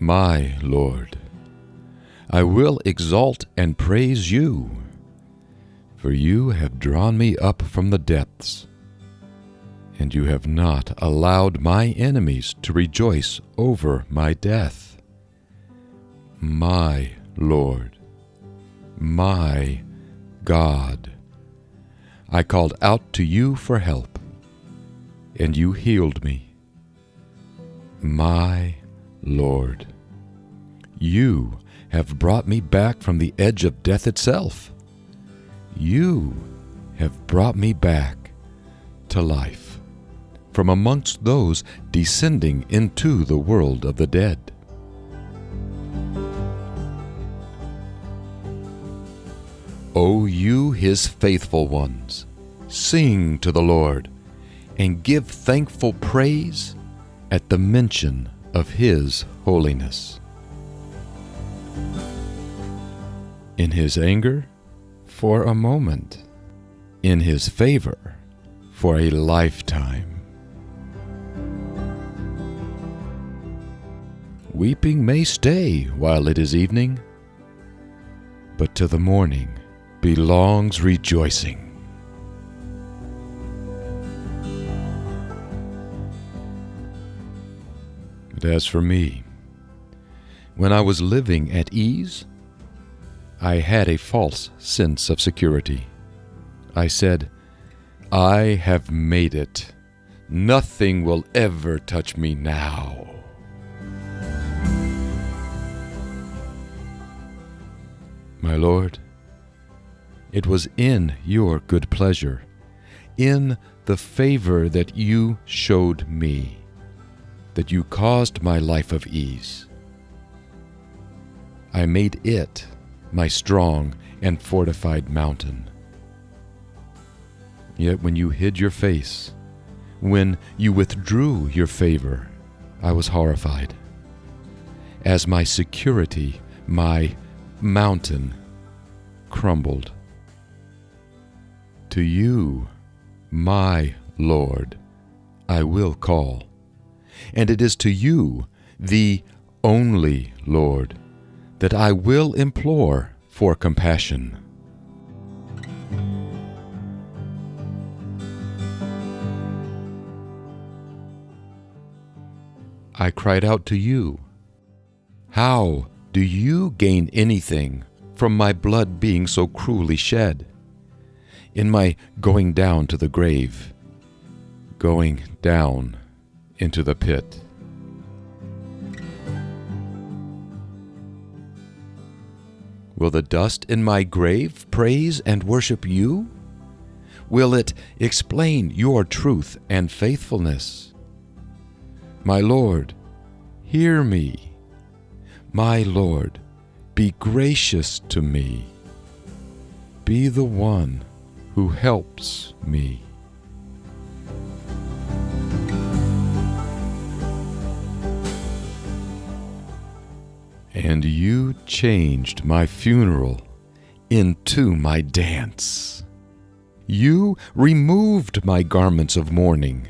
my Lord. I will exalt and praise you, for you have drawn me up from the depths, and you have not allowed my enemies to rejoice over my death. My Lord, my God, I called out to you for help, and you healed me. My Lord, you have brought me back from the edge of death itself. You have brought me back to life from amongst those descending into the world of the dead. O you, his faithful ones, sing to the Lord and give thankful praise at the mention of his holiness. In his anger, for a moment. In his favor, for a lifetime. Weeping may stay while it is evening, but to the morning belongs rejoicing. But as for me, when I was living at ease, I had a false sense of security. I said, I have made it. Nothing will ever touch me now. My Lord, it was in your good pleasure, in the favor that you showed me, that you caused my life of ease. I made it my strong and fortified mountain. Yet when you hid your face, when you withdrew your favor, I was horrified. As my security, my mountain, crumbled. To you, my Lord, I will call, and it is to you, the only Lord, that I will implore for compassion. I cried out to you, How do you gain anything from my blood being so cruelly shed? In my going down to the grave, going down into the pit. Will the dust in my grave praise and worship you? Will it explain your truth and faithfulness? My Lord, hear me. My Lord, be gracious to me. Be the one who helps me. And you changed my funeral into my dance. You removed my garments of mourning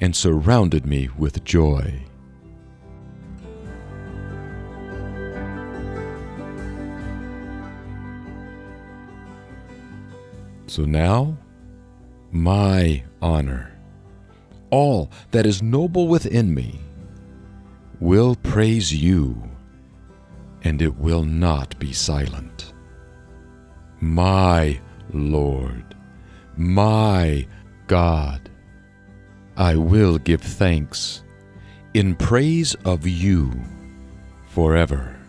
and surrounded me with joy. So now, my honor, all that is noble within me, will praise you and it will not be silent. My Lord, my God, I will give thanks in praise of you forever.